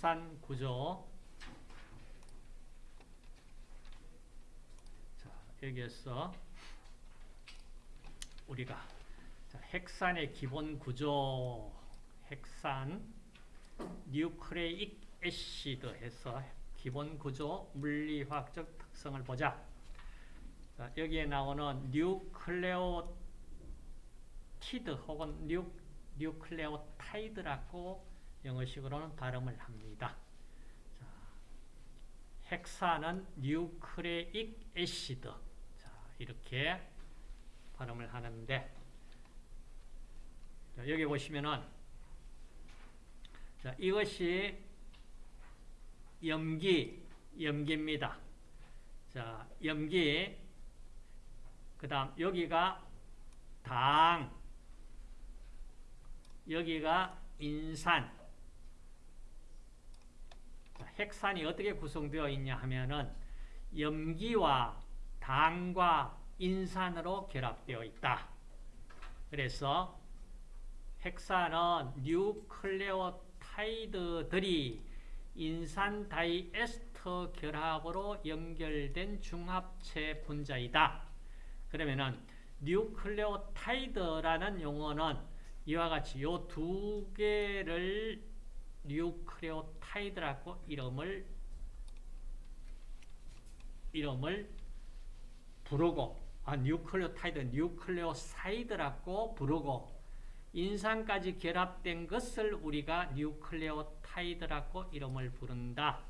핵산 구조. 자, 여기에서 우리가 자, 핵산의 기본 구조, 핵산, nucleic acid 해서 기본 구조 물리화학적 특성을 보자. 자, 여기에 나오는 뉴클레오티드 혹은 뉴, nucleotide라고 영어식으로는 발음을 합니다. 자, 핵산은 nucleic acid. 자, 이렇게 발음을 하는데 자, 여기 보시면은 자, 이것이 염기, 염기입니다. 자, 염기. 그 다음, 여기가 당. 여기가 인산. 자, 핵산이 어떻게 구성되어 있냐 하면은, 염기와 당과 인산으로 결합되어 있다. 그래서, 핵산은 뉴클레오타이드들이 인산 다이에스터 결합으로 연결된 중합체 분자이다. 그러면은 nucleotide라는 용어는 이와 같이 이 두 개를 nucleotide라고 이름을 이름을 부르고 아 nucleotide nucleoside라고 부르고 인산까지 결합된 것을 우리가 nucleotide라고 이름을 부른다.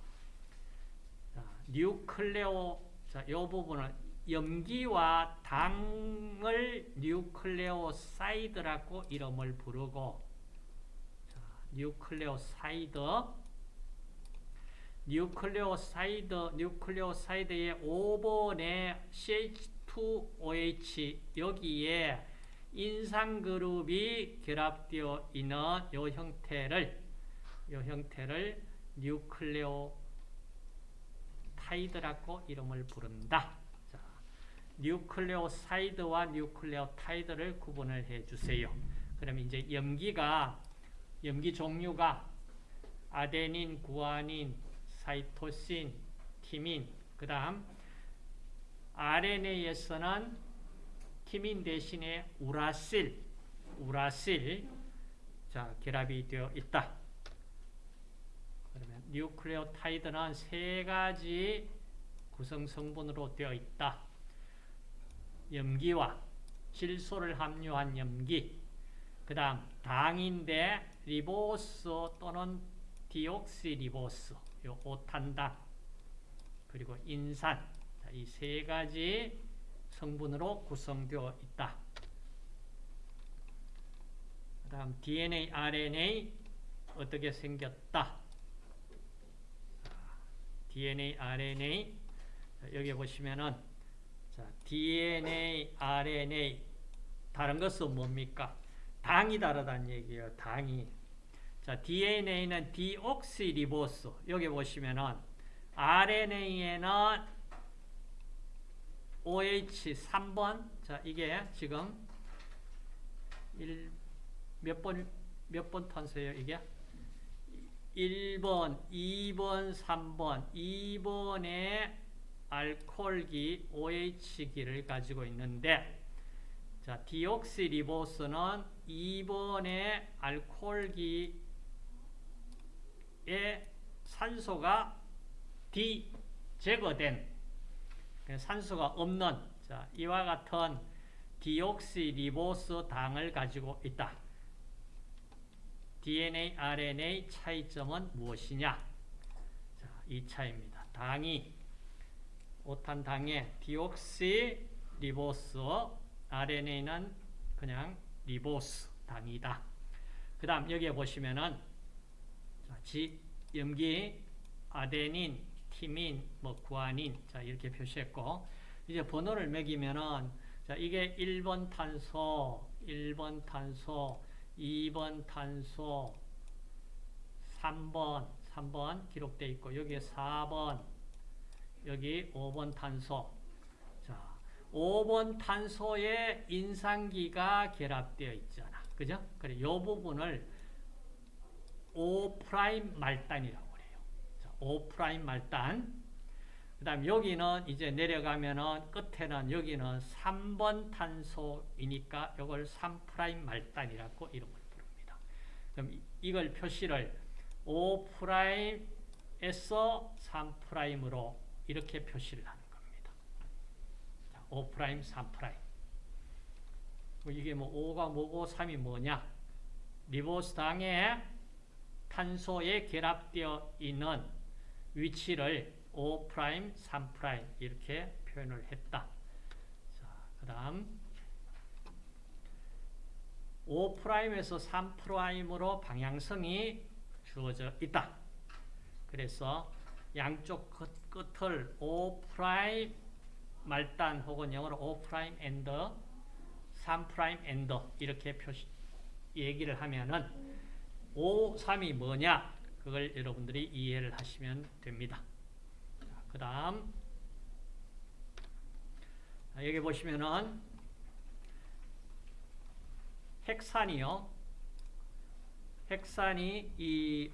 자, nucleo, 자, 이 부분은 염기와 당을 nucleoside라고 이름을 부르고, 자, nucleoside, nucleoside, nucleoside의 5번의 CH2OH 여기에 인산그룹이 결합되어 있는 이 형태를 이 형태를 nucleotide라고 이름을 부른다. 자, nucleoside와 nucleotide를 구분을 해 주세요. 그럼 이제 염기가 염기 종류가 아데닌, 구아닌, 사이토신, 티민, 그 다음 RNA에서는 티민 대신에 우라실, 우라실 자, 결합이 되어 있다. 그러면 nucleotide는 세 가지 구성 성분으로 되어 있다. 염기와 질소를 함유한 염기, 그 다음 당인데 리보스 또는 디옥시리보스, 요 오탄당, 그리고 인산, 이 세 가지 성분으로 구성되어 있다. 그 다음 DNA, RNA 어떻게 생겼다? DNA, RNA 여기 보시면은 자, DNA, RNA 다른 것은 뭡니까? 당이 다르다는 얘기예요. 당이. 자, DNA는 디옥시리보스. 여기 보시면은 RNA에는 OH 3번. 자, 이게 지금 몇 번, 몇 번 탄소예요, 이게? 1번, 2번, 3번. 2번에 알코올기 OH기를 가지고 있는데, 자, 디옥시리보스는 2번의 알코올기에 산소가 D 제거된 산소가 없는 자, 이와 같은 디옥시리보스 당을 가지고 있다. DNA, RNA 차이점은 무엇이냐? 자, 이 차입니다. 당이 오탄당의 디옥시리보스, RNA는 그냥 리보스 당이다. 그 다음 여기에 보시면은 자, 지, 염기, 아데닌, 티민, 뭐 구아닌 자 이렇게 표시했고 이제 번호를 매기면은 자 이게 1번 탄소, 1번 탄소, 2번 탄소, 3번, 3번 기록되어 있고 여기에 4번, 여기 5번 탄소. 자, 5번 탄소에 인산기가 결합되어 있잖아. 그죠? 그래, 요 부분을 5' 말단이라고 그래요. 5' 말단. 그 다음 여기는 이제 내려가면은 끝에는 여기는 3번 탄소이니까 이걸 3' 말단이라고 이름을 부릅니다. 그럼 이- 이걸 표시를 5'에서 3'으로 이렇게 표시를 겁니다. 자, 5', 3'. 뭐 이게 뭐 5가 뭐고 3이 뭐냐? 리보스당에 탄소에 결합되어 있는 위치를 5', 3' 이렇게 표현을 했다. 자, 그 다음 5'에서 3'으로 방향성이 주어져 있다. 그래서 양쪽 끝, 끝을 5' 말단 혹은 영어로 5' 엔더 3' 엔더 이렇게 표시 얘기를 하면은 5, 3이 뭐냐? 그걸 여러분들이 이해를 하시면 됩니다. 그 다음 여기 보시면은 핵산이요. 핵산이 이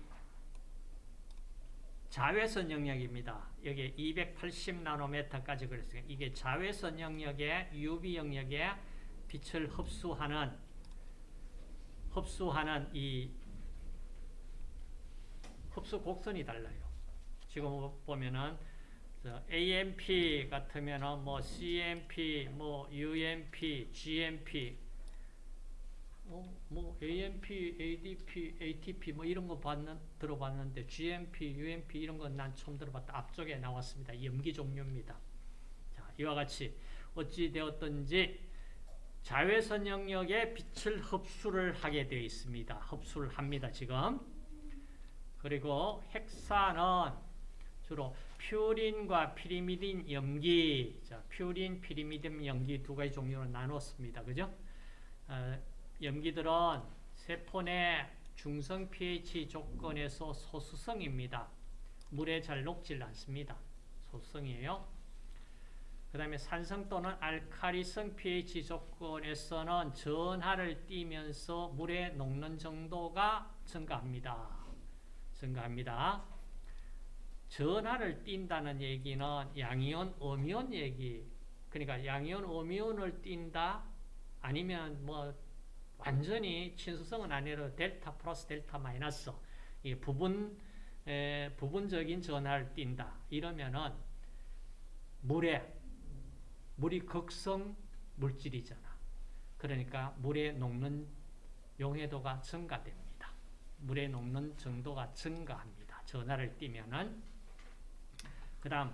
자외선 영역입니다. 여기 280 나노메타까지 그랬어요. 이게 자외선 영역에 UV 영역에 빛을 흡수하는 흡수하는 이 흡수 곡선이 달라요. 지금 보면은 저 AMP 같으면은 뭐 CMP, 뭐 UMP, GMP, 뭐, 뭐 AMP, ADP, ATP 뭐 이런 거 봤는 들어봤는데 GMP, UMP 이런 건 난 처음 들어봤다. 앞쪽에 나왔습니다. 염기 종류입니다. 자, 이와 같이 어찌 되었든지 자외선 영역에 빛을 흡수를 하게 되어 있습니다. 흡수를 합니다. 지금. 그리고 핵산은 주로 퓨린과 피리미딘 염기, 자, 퓨린, 피리미딘 염기 두 가지 종류로 나눴습니다. 그죠? 어, 염기들은 세포 내 중성 pH 조건에서 소수성입니다. 물에 잘 녹질 않습니다. 소수성이에요. 그 다음에 산성 또는 알카리성 pH 조건에서는 전하를 띠면서 물에 녹는 정도가 증가합니다. 증가합니다. 전하를 띈다는 얘기는 양이온, 음이온 얘기. 그러니까 양이온, 음이온을 띈다 아니면 뭐 완전히 친수성은 아니라 델타 플러스 델타 마이너스 이 부분 에, 부분적인 전하를 띈다. 이러면은 물에 물이 극성 물질이잖아. 그러니까 물에 녹는 용해도가 증가됩니다. 물에 녹는 정도가 증가합니다. 전하를 띠면은 그 다음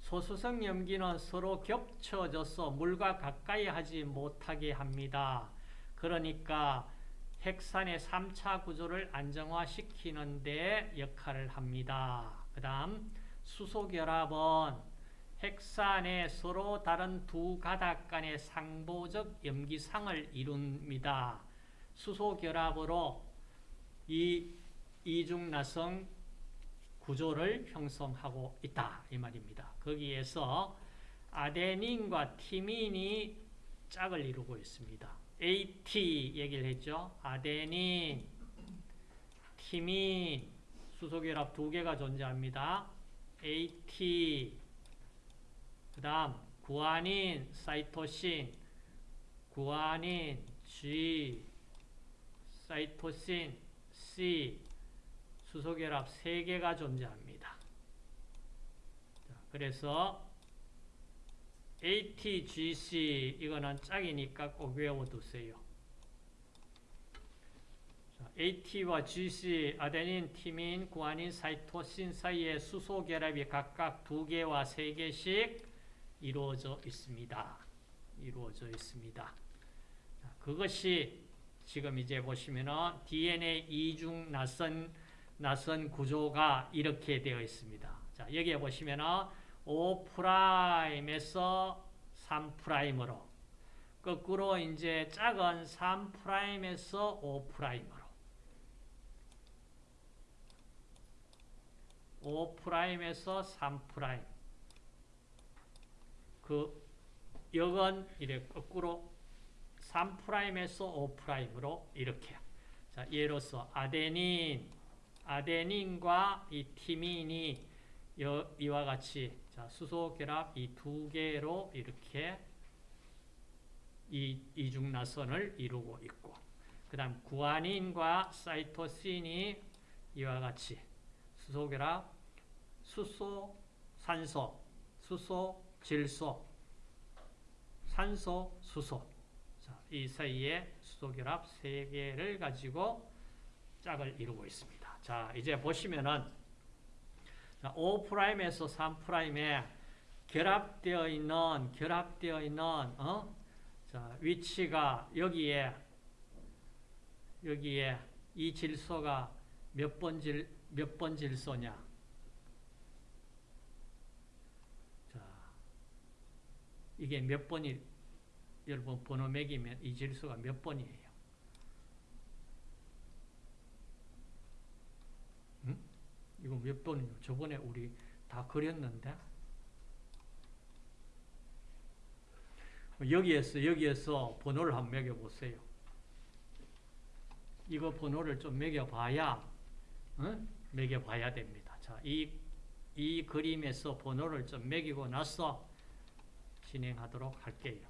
소수성 염기는 서로 겹쳐져서 물과 가까이 하지 못하게 합니다. 그러니까 핵산의 3차 구조를 안정화시키는 데 역할을 합니다. 그 다음 수소결합은 핵산의 서로 다른 두 가닥 간의 상보적 염기상을 이룹니다. 수소결합으로 이 이중나성 구조를 형성하고 있다 이 말입니다. 거기에서 아데닌과 티민이 짝을 이루고 있습니다. AT 얘기를 했죠. 아데닌, 티민, 수소결합 두 개가 존재합니다. AT, 그 다음 구아닌, 사이토신, 구아닌, G, 사이토신, C, 수소결합 3개가 존재합니다. 자, 그래서 ATGC 이거는 짝이니까 꼭 외워두세요. 자, AT와 GC, 아데닌, 티민, 구아닌, 사이토신 사이의 수소 결합이 각각 2개와 3개씩 이루어져 있습니다. 이루어져 있습니다. 자, 그것이 지금 이제 보시면은 DNA 이중 낯선 낯선 구조가 이렇게 되어 있습니다. 자, 여기에 보시면은 5'에서 3'으로 거꾸로 이제 작은 3'에서 5'으로. 5'에서 3' 그 역은 이래 거꾸로 3'에서 5'으로 이렇게. 자, 예로서 아데닌. 아데닌과 이 티민이 여- 이와 같이 자, 수소 결합 이 두 개로 이렇게 이 이중나선을 이루고 있고 그 다음 구아닌과 사이토신이 이와 같이 수소 결합 수소 산소 수소 질소 산소 수소 자, 이 사이에 수소 결합 세 개를 가지고 짝을 이루고 있습니다. 자, 이제 보시면은 자, 5'에서 3'에 결합되어 있는 결합되어 있는 어? 자, 위치가 여기에 여기에 이 질소가 몇 번 질, 몇 번 질소냐? 자, 이게 몇 번이, 여러분 번호 매기면 이 질소가 몇 번이에요? 응? 이거 몇 번이요? 저번에 우리 다 그렸는데? 여기에서, 여기에서 번호를 한번 매겨 보세요. 이거 번호를 좀 매겨 봐야, 응? 매겨 봐야 됩니다. 자, 이, 이 그림에서 번호를 좀 매기고 나서 진행하도록 할게요.